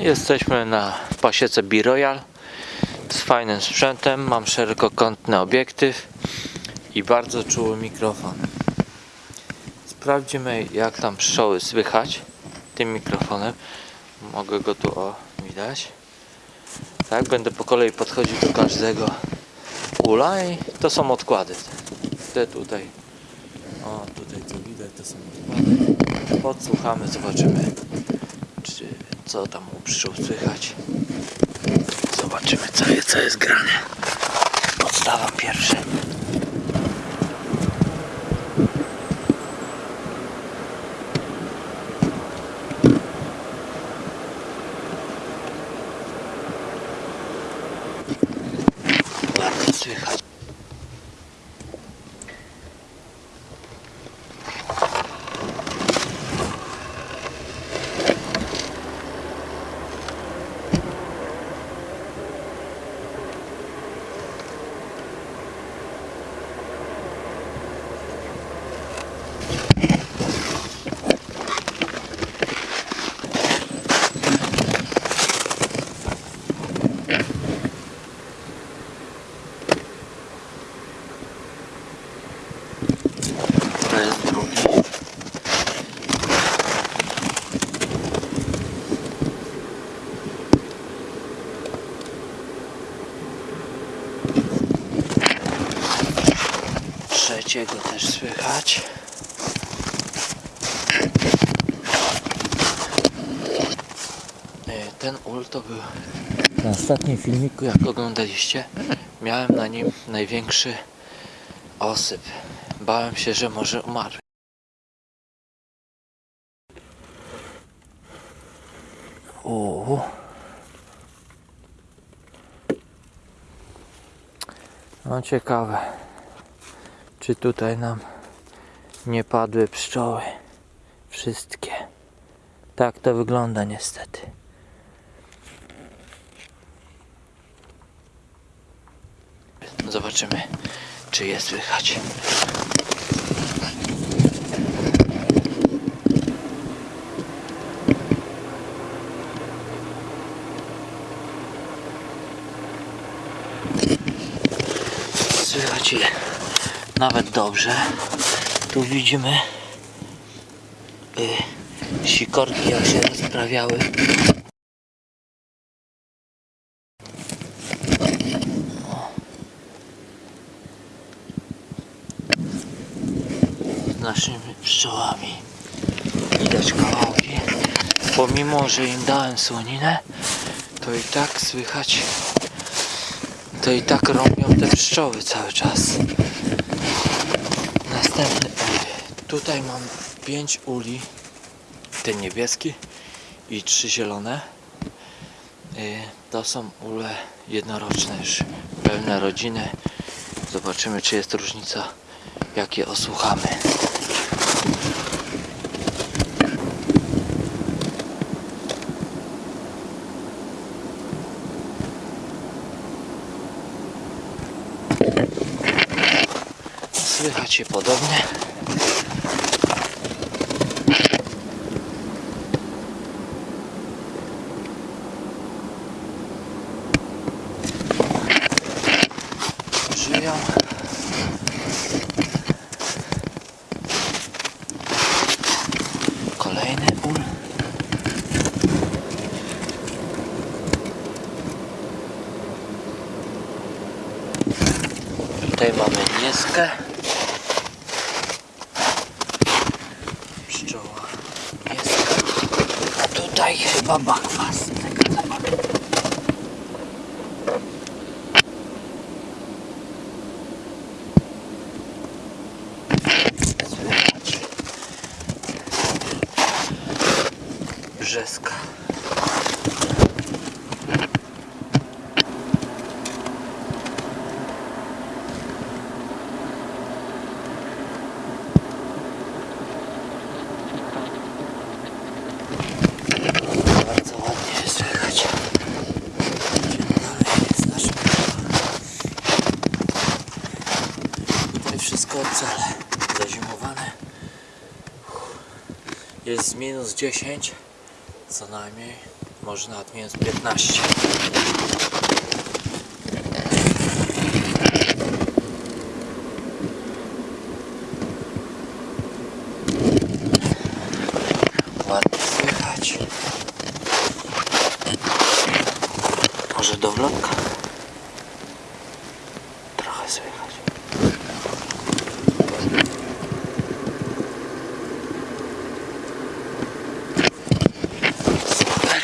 Jesteśmy na pasiece B-Royal z fajnym sprzętem. Mam szerokokątny obiektyw i bardzo czuły mikrofon. Sprawdzimy jak tam pszczoły słychać tym mikrofonem. Mogę go tu o widać. Tak, będę po kolei podchodził do każdego ula i to są odkłady. Te tutaj. O, tutaj co widać to są odkłady. Podsłuchamy, zobaczymy czy co tam u pszczół słychać. Zobaczymy co jest, co jest grane. Podstawa pierwsza. Ładnie słychać. To jest drugi. Trzeciego też słychać. E, Ten ul to był na ostatnim filmiku, jak oglądaliście. Miałem na nim największy osyp. Bałem się, że może umarł. Uuu. No ciekawe, czy tutaj nam nie padły pszczoły. Wszystkie. Tak to wygląda niestety. Zobaczymy, czy je słychać. Słychać nawet dobrze. Tu widzimy y, sikorki jak się rozprawiały. Z naszymi pszczołami. Widać kawałki. Pomimo, że im dałem słoninę, to i tak słychać to i tak robią te pszczoły cały czas. Następny. Tutaj mam 5 uli. Ten niebieski i trzy zielone. Y, To są ule jednoroczne już pełne rodziny. Zobaczymy czy jest różnica jak je osłuchamy. Słychać podobnie. Żyją. Kolejny ul. Tutaj mamy nieskę. Pszczoła niska. A tutaj chyba bakwas. Czekaj, zobaczę. Słychać. Brzeska. Bardzo ładnie słychać. Idziemy dalej z naszym Tutaj wszystko ocale. Zazimowane. Jest minus 10. Co najmniej, może nawet minus 15. Ładnie słychać. Może do vlogka? Trochę słychać. Super.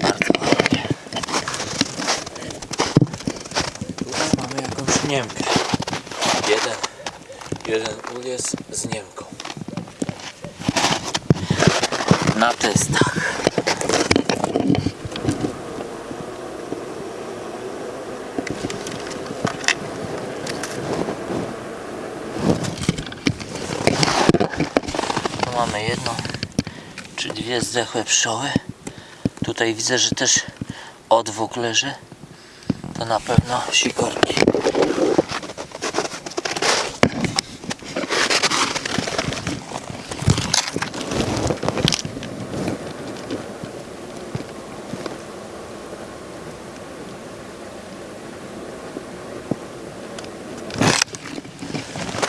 Bardzo ładnie. Tutaj mamy jakąś Niemkę. Jeden, jest z Niemką. Na testach. Tu mamy jedną czy dwie zdechłe pszczoły. Tutaj widzę, że też odwóg leży. To na pewno sikorki.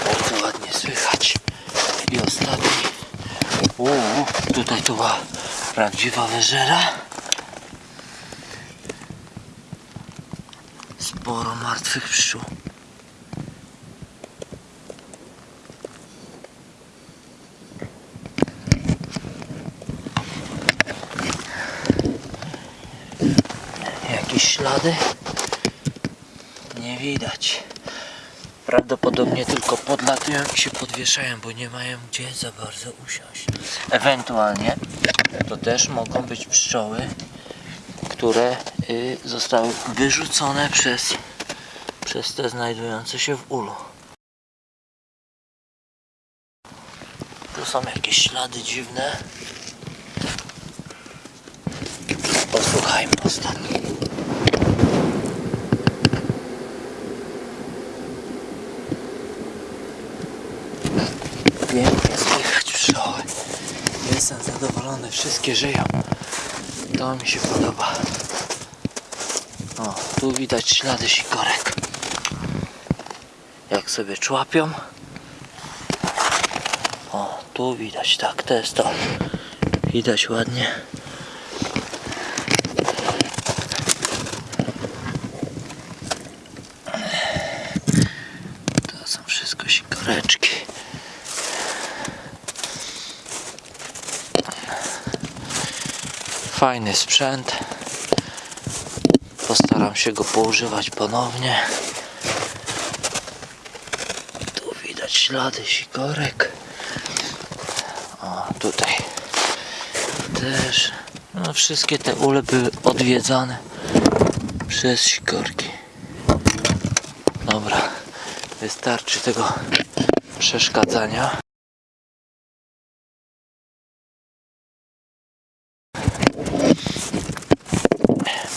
Bardzo ładnie słychać. I ostatni. Uuu, tutaj to była prawdziwa wyżera. Sporo martwych pszczół. Jakieś ślady? Nie widać. Prawdopodobnie tylko podlatują i się podwieszają, bo nie mają gdzie za bardzo usiąść. Ewentualnie to też mogą być pszczoły, które y, zostały wyrzucone przez, przez te znajdujące się w ulu. Tu są jakieś ślady dziwne. Posłuchajmy ostatnio. Pięknie. Jestem zadowolony, wszystkie żyją. To mi się podoba. O, tu widać ślady sikorek. Jak sobie człapią. O, tu widać, tak, to jest to. Widać ładnie. To są wszystko sikoreczki. Fajny sprzęt. Postaram się go poużywać ponownie. Tu widać ślady sikorek. O, tutaj też. No, wszystkie te ule były odwiedzane przez sikorki. Dobra, wystarczy tego przeszkadzania.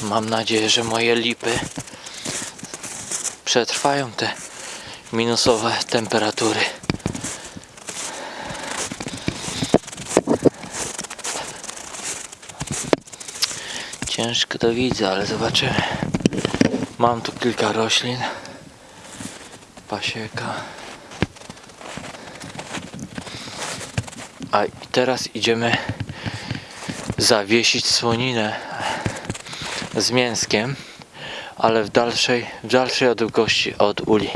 Mam nadzieję, że moje lipy przetrwają te minusowe temperatury. Ciężko to widzę, ale zobaczymy. Mam tu kilka roślin. Pasieka. A teraz idziemy zawiesić słoninę z mięskiem, ale w dalszej, w dalszej odległości od uli.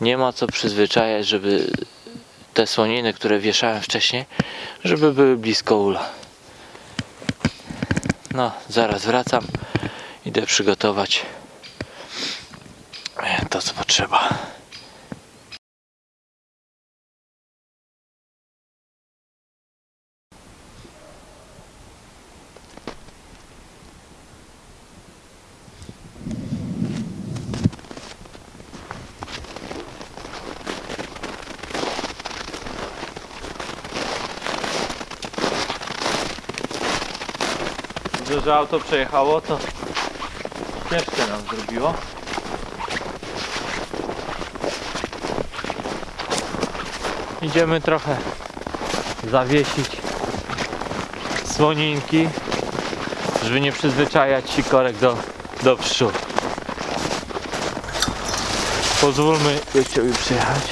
Nie ma co przyzwyczajać, żeby te słoniny, które wieszałem wcześniej, żeby były blisko ula. No, zaraz wracam. Idę przygotować to, co potrzeba. Że auto przejechało, to ścieżkę nam zrobiło. Idziemy trochę zawiesić słoninki, żeby nie przyzwyczajać sikorek do, do pszczół. Pozwólmy gościowi przyjechać.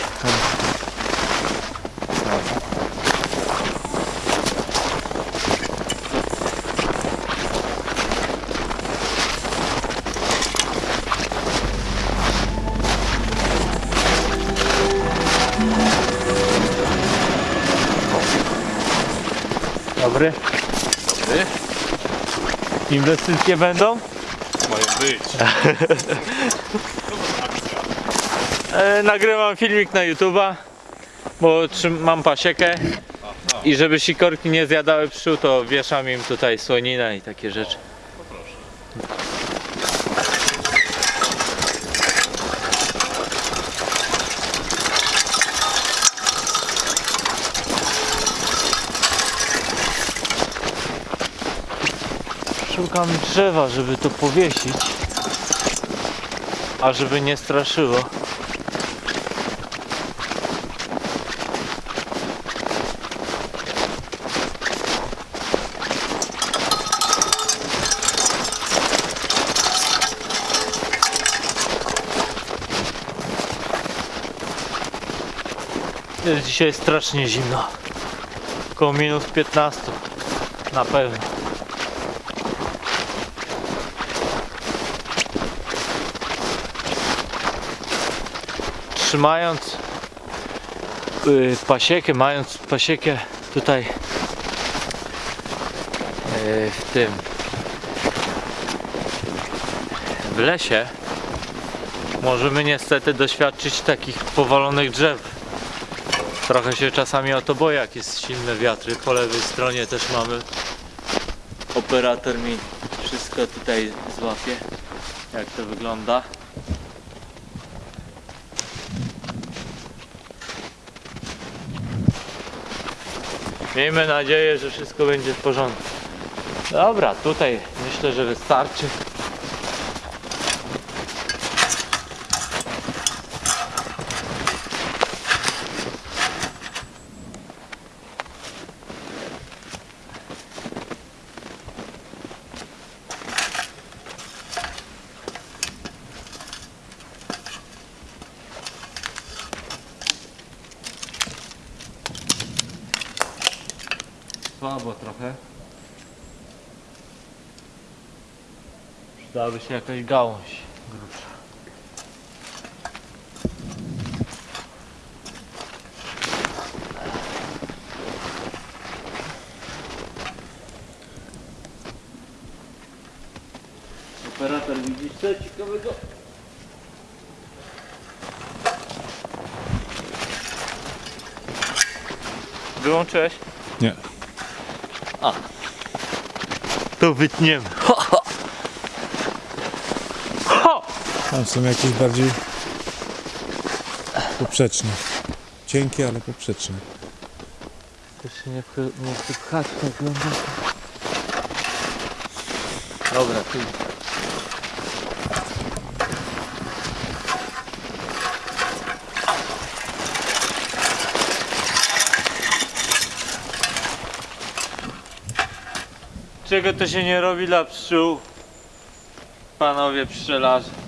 Inwestycje będą? Mają być. E, nagrywam filmik na YouTube'a, bo mam pasiekę i żeby sikorki nie zjadały pszczół, to wieszam im tutaj słoninę i takie rzeczy. Szukam drzewa, żeby to powiesić, a żeby nie straszyło. Jest dzisiaj strasznie zimno. Około minus 15 na pewno. Trzymając y, pasiekę, mając pasiekę tutaj y, w tym w lesie możemy niestety doświadczyć takich powalonych drzew. Trochę się czasami o to boję, jak jest silne wiatry. Po lewej stronie też mamy. Operator mi wszystko tutaj złapie, jak to wygląda. Miejmy nadzieję, że wszystko będzie w porządku. Dobra, tutaj myślę, że wystarczy. Słabo trochę. Przydałaby się jakaś gałąź grubsza. Operator widzisz co ciekawego? Wyłączyłeś? Nie. To wytniemy. Ho, ho. Ho! Tam są jakieś bardziej poprzeczne. Cienkie, ale poprzeczne. To się nie, nie pchać tak głęboko. Dobra, ty. Czego to się nie robi dla pszczół? Panowie pszczelarze.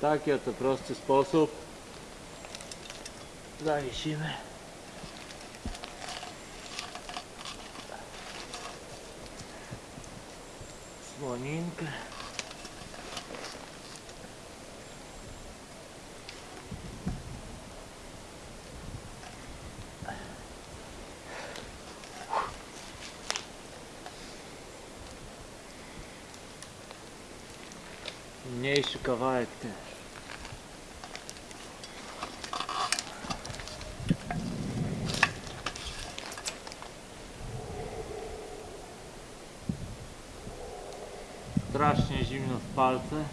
Taki oto prosty sposób zawiesimy. Słoninkę. Mniejszy kawałek ten. W palce.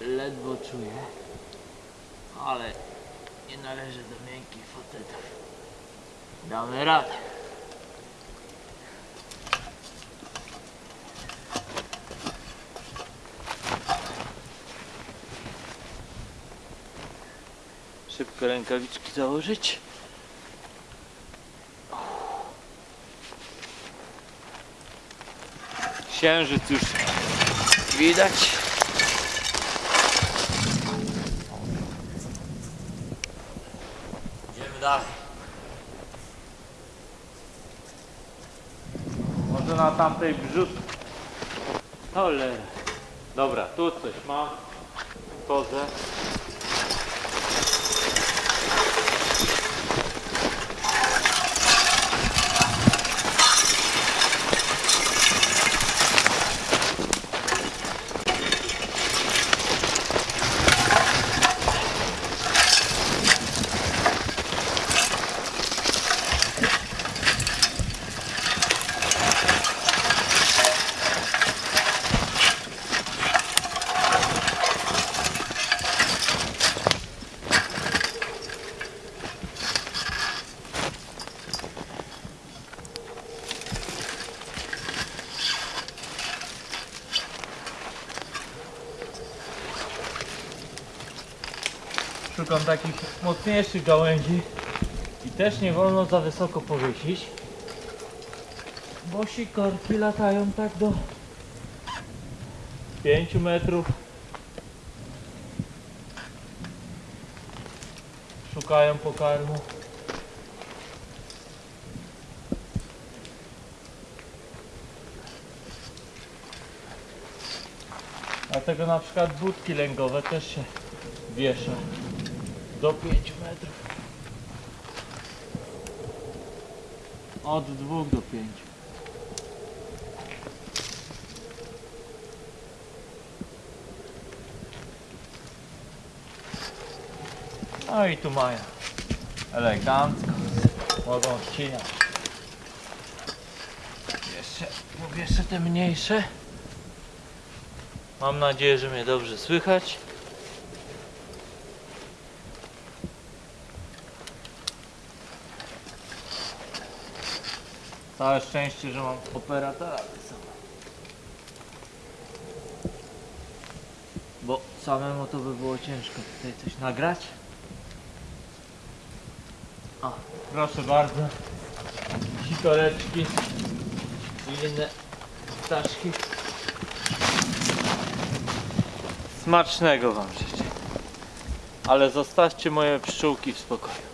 Ledwo czuję, ale nie należy do miękkich facetów. Damy radę. Szybko rękawiczki założyć. Księżyc już widać. Idziemy dalej. Może na tamtej brzut. Cholera. Dobra, tu coś mam. Kozę. Szukam takich mocniejszych gałęzi i też nie wolno za wysoko powiesić, bo sikorki latają tak do 5 metrów. Szukają pokarmu. Dlatego na przykład budki lęgowe też się wiesza do 5 metrów. Od 2 do 5. No i tu mają elegancko. Mogą ścinać. Jeszcze, jeszcze te mniejsze. Mam nadzieję, że mnie dobrze słychać. Całe szczęście, że mam operatora. Bo samemu to by było ciężko tutaj coś nagrać. Proszę bardzo. Sikoreczki i inne ptaszki. Smacznego wam życzę. Ale zostawcie moje pszczółki w spokoju.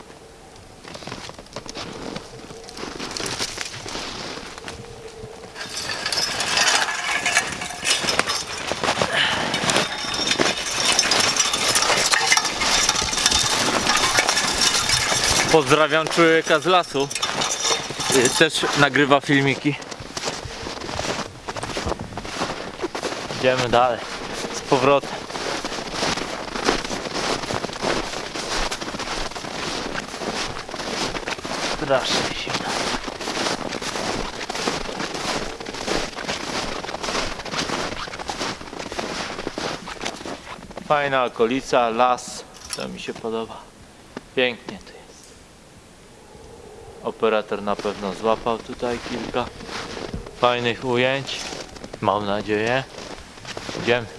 Pozdrawiam człowieka z lasu. Y, Też nagrywa filmiki. Idziemy dalej. Z powrotem. Strasznie. Fajna okolica, las. To mi się podoba. Pięknie. Operator na pewno złapał tutaj kilka fajnych ujęć. Mam nadzieję. Idziemy.